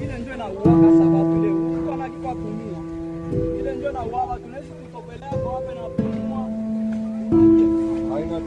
ile ndio inauaga sababu ile ele anajua kumia ile ndio inauaga tunaweza kutopelea kwa hapa na kumwa haina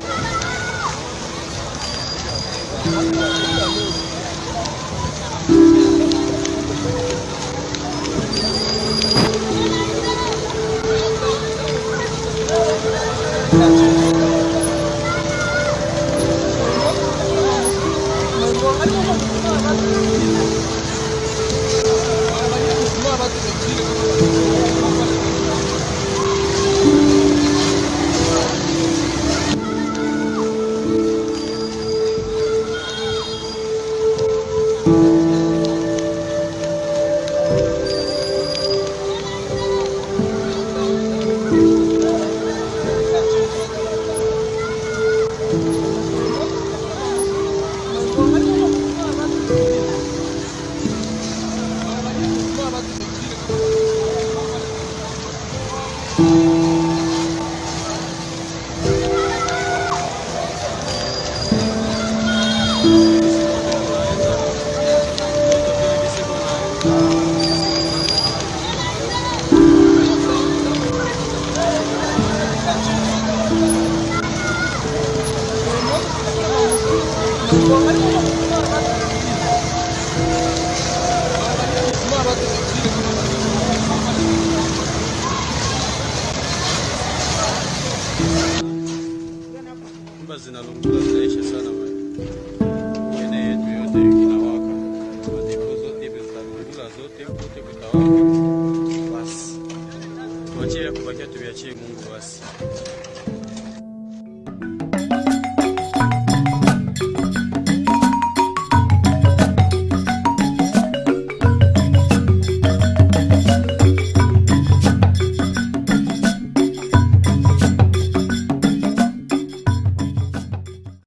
Nyumba zinalungula zinaisha sana bwana. Kote kutawaka. Basi. Tuachie ya kubakia tuviachie Mungu basi.